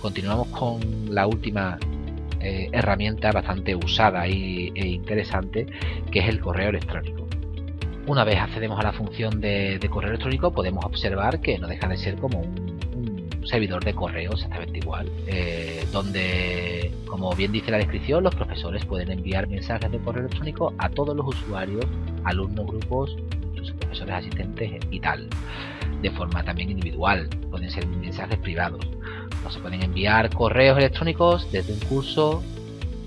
continuamos con la última eh, herramienta bastante usada e interesante que es el correo electrónico. Una vez accedemos a la función de, correo electrónico podemos observar que no deja de ser como un, servidor de correo exactamente igual, eh, donde, como bien dice la descripción, los profesores pueden enviar mensajes de correo electrónico a todos los usuarios, alumnos, grupos, sus profesores asistentes y tal, de forma también individual, pueden ser mensajes privados. No se pueden enviar correos electrónicos desde un curso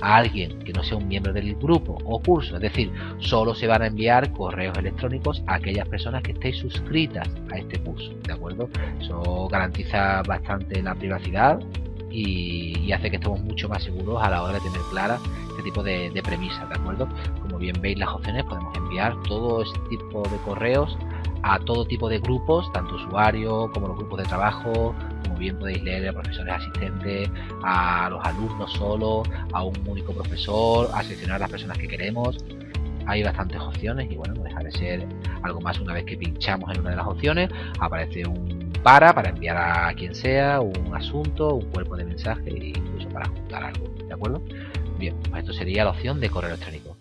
a alguien que no sea un miembro del grupo o curso, es decir, solo se van a enviar correos electrónicos a aquellas personas que estéis suscritas a este curso, ¿de acuerdo? Eso garantiza bastante la privacidad y, hace que estemos mucho más seguros a la hora de tener clara este tipo de, de premisas, ¿de acuerdo? Como bien veis las opciones podemos enviar todo este tipo de correos a todo tipo de grupos, tanto usuarios como los grupos de trabajo, como bien podéis leer a profesores asistentes, a los alumnos solo, a un único profesor, a seleccionar las personas que queremos. Hay bastantes opciones y bueno, no deja de ser algo más una vez que pinchamos en una de las opciones, aparece un para para enviar a quien sea, un asunto, un cuerpo de mensaje e incluso para juntar algo, ¿de acuerdo? Bien, pues esto sería la opción de correo electrónico.